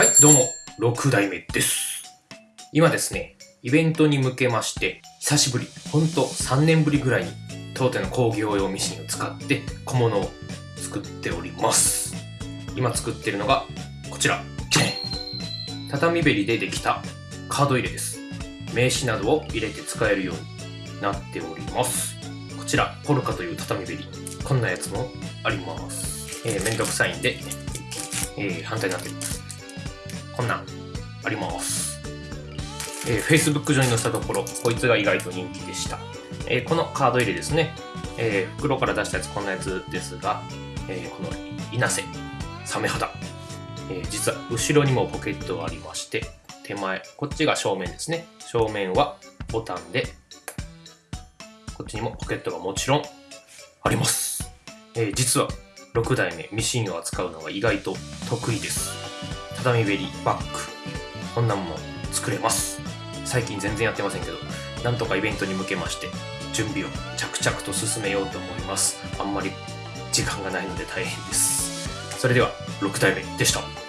はいどうも、6代目です。今ですね、イベントに向けまして、久しぶり、ほんと3年ぶりぐらいに、当店の工業用ミシンを使って小物を作っております。今作ってるのが、こちら、畳べりでできたカード入れです。名刺などを入れて使えるようになっております。こちら、ポルカという畳べり。こんなやつもあります。えー、めんどくさいんで、えー反対になってる。こんなんあります。えー Facebook 上に載せたところ、こいつが意外と人気でした。えーこのカード入れですね、えー袋から出したやつこんなやつですが、えこの稲瀬、サメ肌、え実は後ろにもポケットがありまして、手前、こっちが正面ですね。正面はボタンで、こっちにもポケットがもちろんあります。え実は6代目ミシンを扱うのが意外と得意です。畳ベリーバッグ、こんなんも作れます。最近全然やってませんけど、なんとかイベントに向けまして、準備を着々と進めようと思います。あんまり時間がないので大変です。それでは、6体目でした。